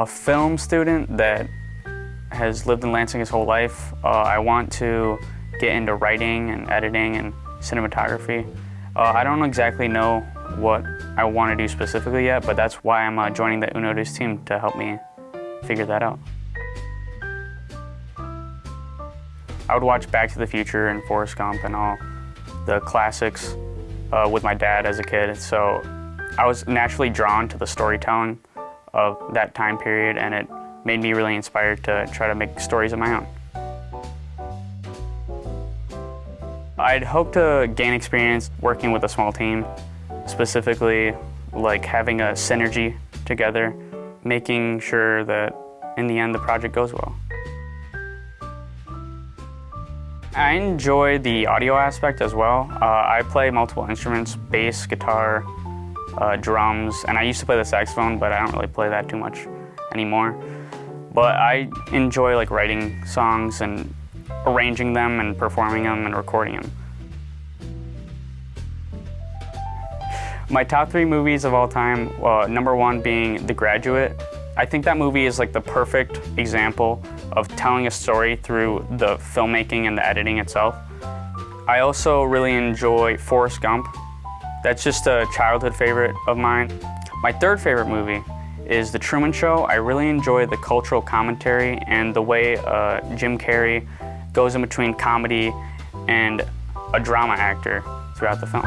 a film student that has lived in Lansing his whole life. Uh, I want to get into writing and editing and cinematography. Uh, I don't exactly know what I want to do specifically yet, but that's why I'm uh, joining the Unotus team to help me figure that out. I would watch Back to the Future and Forrest Gump and all the classics uh, with my dad as a kid, so I was naturally drawn to the storytelling of that time period and it made me really inspired to try to make stories of my own. I'd hope to gain experience working with a small team, specifically like having a synergy together, making sure that in the end the project goes well. I enjoy the audio aspect as well. Uh, I play multiple instruments, bass, guitar, uh, drums, and I used to play the saxophone, but I don't really play that too much anymore. But I enjoy like writing songs and arranging them and performing them and recording them. My top three movies of all time, uh, number one being The Graduate. I think that movie is like the perfect example of telling a story through the filmmaking and the editing itself. I also really enjoy Forrest Gump. That's just a childhood favorite of mine. My third favorite movie is The Truman Show. I really enjoy the cultural commentary and the way uh, Jim Carrey goes in between comedy and a drama actor throughout the film.